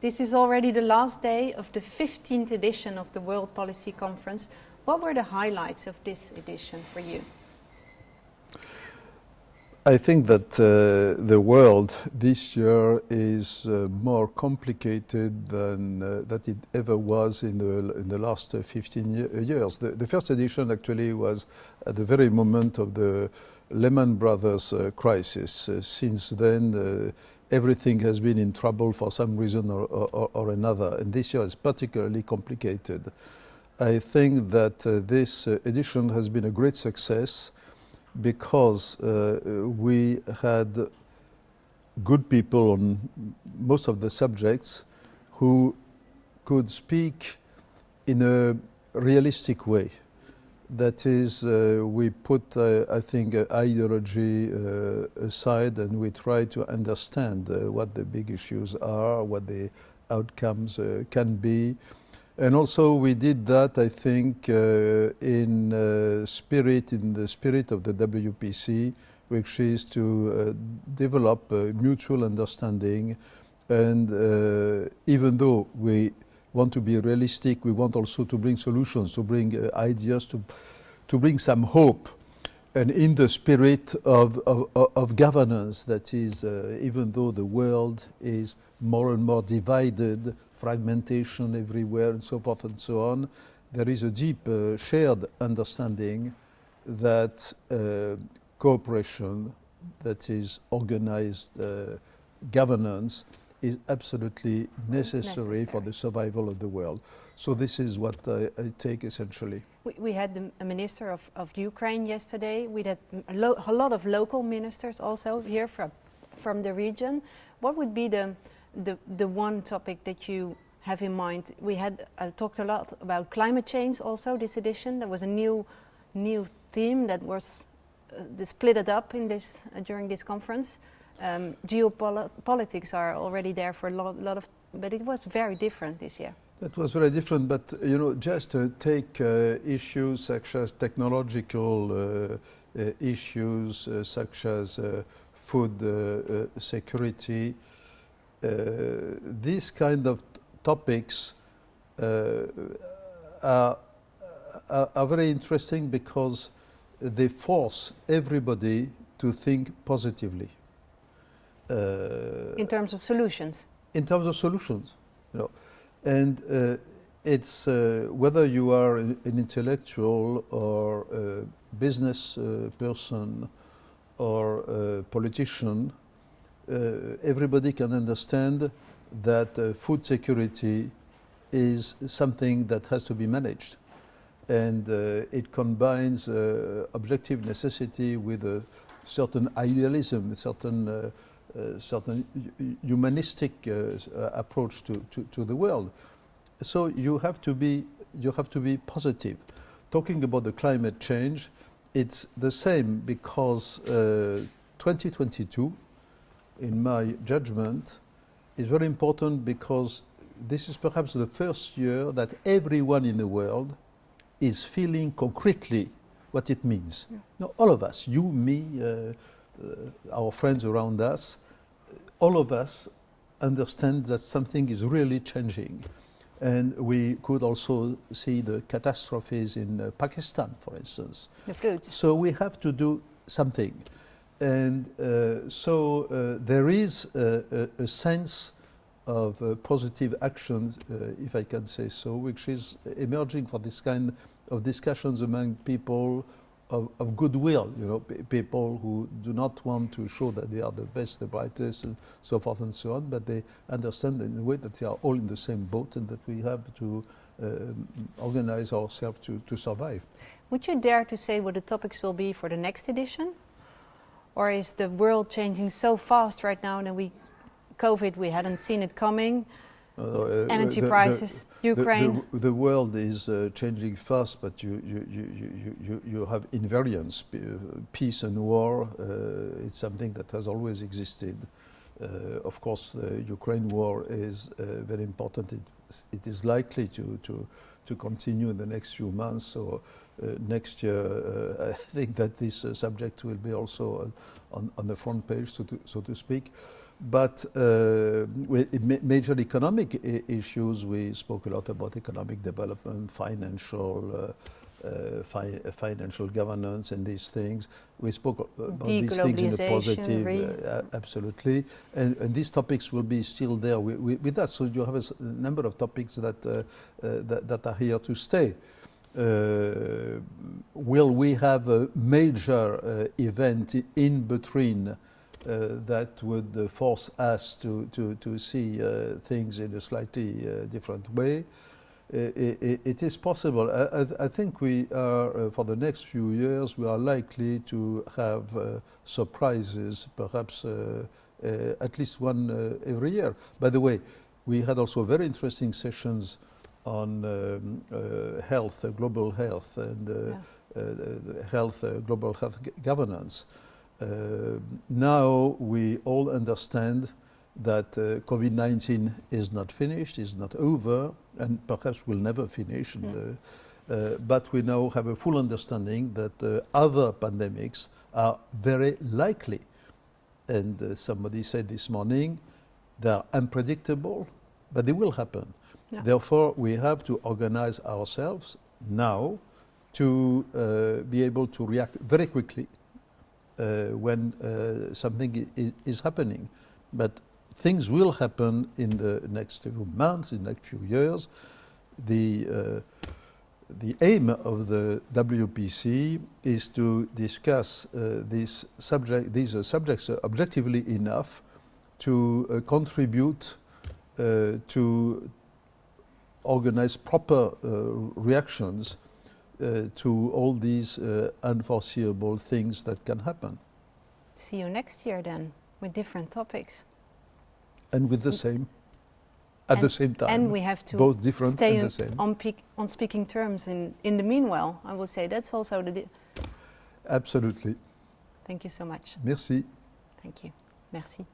This is already the last day of the 15th edition of the World Policy Conference. What were the highlights of this edition for you? I think that uh, the world this year is uh, more complicated than uh, that it ever was in the, in the last uh, 15 ye years. The, the, first edition actually was at the very moment of the Lehman Brothers uh, crisis. Uh, since then, everything has been in trouble for some reason or, or, or, another, and this year is particularly complicated. I think that this edition has been a great success because uh, we had good people on most of the subjects who could speak in a realistic way. That is, uh, we put, uh, I think, uh, ideology uh, aside and we try to understand uh, what the big issues are, what the outcomes can be, and also we did that, I think, uh, in uh, spirit, in the spirit of the WPC, which is to uh, develop mutual understanding. And uh, even though we want to be realistic, we want also to bring solutions, to bring uh, ideas, to, to bring some hope. And in the spirit of, of, of governance, that is, uh, even though the world is more and more divided, fragmentation everywhere and so forth and so on, there is a deep uh, shared understanding that uh, cooperation, that is organized uh, governance, is absolutely necessary, necessary, for the survival of the world. So this is what I, I take essentially. We, we had the, a minister of, of Ukraine yesterday. We had a, a, lot of local ministers also here from, from the region. What would be the, the, the one topic that you have in mind? We had uh, talked a lot about climate change also this edition. There was a new, new theme that was uh, split it up in this, uh, during this conference. Um, geopolitics are already there for a lot, lot, of, but it was very different this year. It was very different, but you know, just to take uh, issues such as technological uh, uh, issues, such as food security, uh, these kind of topics uh, are, are, very interesting because they force everybody to think positively. Uh, in terms of solutions? In terms of solutions, you know. And uh, it's uh, whether you are an, an, intellectual or a business uh, person or a politician, uh, everybody can understand that uh, food security is something that has to be managed. And uh, it combines objective necessity with a certain idealism, a certain uh, certain humanistic uh, approach to, to, to, the world. So you have to be you have to be positive. Talking about the climate change, it's the same because uh, 2022 in my judgment, is very important because this is perhaps the first year that everyone in the world is feeling concretely what it means. Yeah. Now, all of us, you, me, uh, uh, our friends around us, all of us understand that something is really changing. And we could also see the catastrophes in uh, Pakistan, for instance. The floods. So we have to do something. And uh, so uh, there is a, a, a sense of uh, positive actions, uh, if I can say so, which is emerging for this kind of discussions among people of, of goodwill, you know, people who do not want to show that they are the best, the brightest, and so forth and so on, but they understand in a way that they are all in the same boat and that we have to uh, organize ourselves to, to survive. Would you dare to say what the topics will be for the next edition? Or is the world changing so fast right now that we, COVID, we hadn't seen it coming? Uh, uh, Energy the, prices, the, Ukraine. The, the, world is uh, changing fast, but you, you, you, you, you have invariance. Uh, peace and war, uh, it's something that has always existed. Uh, of course, the Ukraine war is very important. It it is likely to, to, to continue in the next few months. So uh, next year, uh, I think that this uh, subject will be also on, on, on the front page, so to, so to speak. But uh, with ma- major economic I- issues, we spoke a lot about economic development, financial, uh, uh, fi- uh, financial governance, and these things. We spoke a- about these things in a positive, uh, absolutely, and, and these topics will be still there wi- wi- with us. So you have a s- number of topics that uh, uh, that, that are here to stay. Uh, will we have a major uh, event in between uh, that would uh, force us to, to, to see uh, things in a slightly uh, different way? I- i- i- it is possible. I, I, I think we are, uh, for the next few years, we are likely to have uh, surprises, perhaps uh, uh, at least one uh, every year. By the way, we had also very interesting sessions on um, uh, health, uh, global health, and uh, Yeah. uh, the health, uh, global health governance. Uh, now we all understand that uh, COVID-19 is not finished, is not over, and perhaps will never finish. and, Mm. uh, uh, but we now have a full understanding that uh, other pandemics are very likely. And uh, somebody said this morning, they are unpredictable, but they will happen. Yeah. Therefore, we have to organize ourselves now to uh, be able to react very quickly when uh, something is happening. But things will happen in the next few months, in the next few years. The, uh, the aim of the WPC is to discuss uh, these, subject, these uh, subjects uh, objectively enough to uh, contribute uh, to organize proper uh, reactions uh, to all these uh, unforeseeable things that can happen. See you next year then with different topics. And with the Mm. same, at the same time, and we have to both different stay and on, the same. on, on speaking terms in, in the meanwhile. I would say that's also the. Absolutely. Thank you so much. Merci. Thank you. Merci.